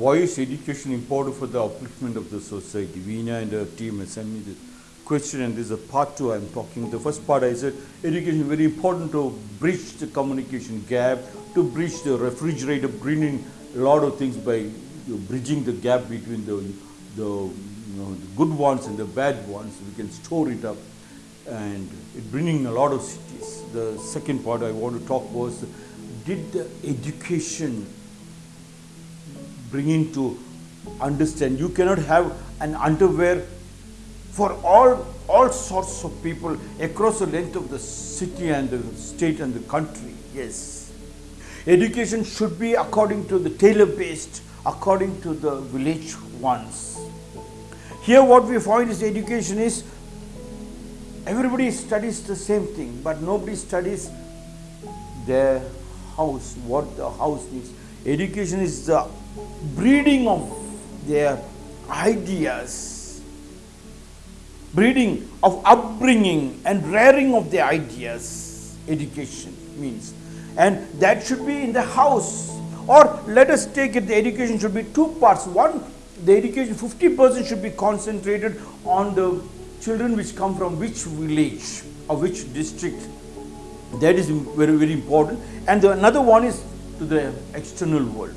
why is education important for the upliftment of the society? Veena and her team has sent me the question and this is a part two I'm talking. The first part I said education is very important to bridge the communication gap, to bridge the refrigerator, bringing a lot of things by you know, bridging the gap between the, the, you know, the good ones and the bad ones. We can store it up and it bringing a lot of cities. The second part I want to talk was did the education bringing to understand. You cannot have an underwear for all all sorts of people across the length of the city and the state and the country. Yes. Education should be according to the tailor based according to the village ones. Here what we find is education is everybody studies the same thing but nobody studies their house what the house needs education is the breeding of their ideas, breeding of upbringing and rearing of their ideas, education means. And that should be in the house. Or let us take it, the education should be two parts. One, the education 50% should be concentrated on the children which come from which village or which district. That is very, very important. And the, another one is to the external world.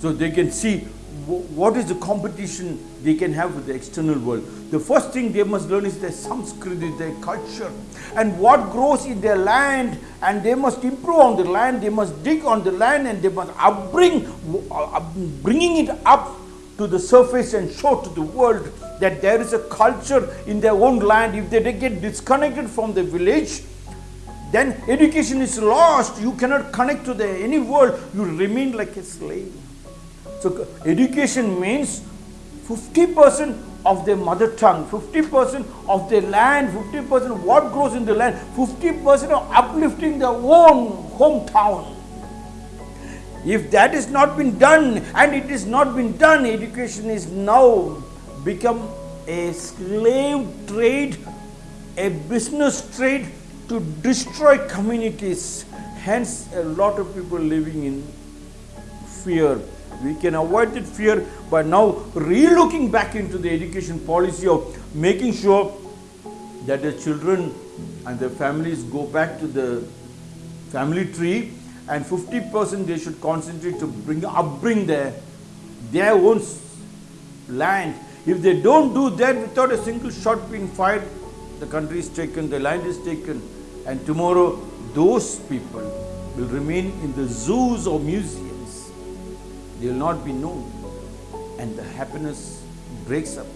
So they can see what is the competition they can have with the external world. The first thing they must learn is their Sanskriti, their culture, and what grows in their land, and they must improve on the land, they must dig on the land, and they must upbring, uh, bringing it up to the surface and show to the world that there is a culture in their own land. If they get disconnected from the village, then education is lost. You cannot connect to the any world. You remain like a slave. So education means 50% of their mother tongue, 50% of their land, 50% of what grows in the land, 50% of uplifting their own hometown. If that is not been done and it is not been done, education is now become a slave trade, a business trade to destroy communities. Hence a lot of people living in fear we can avoid that fear by now re-looking back into the education policy of making sure that the children and their families go back to the family tree and 50% they should concentrate to bring upbring their, their own land. If they don't do that without a single shot being fired, the country is taken, the land is taken and tomorrow those people will remain in the zoos or museums. They will not be known. And the happiness breaks up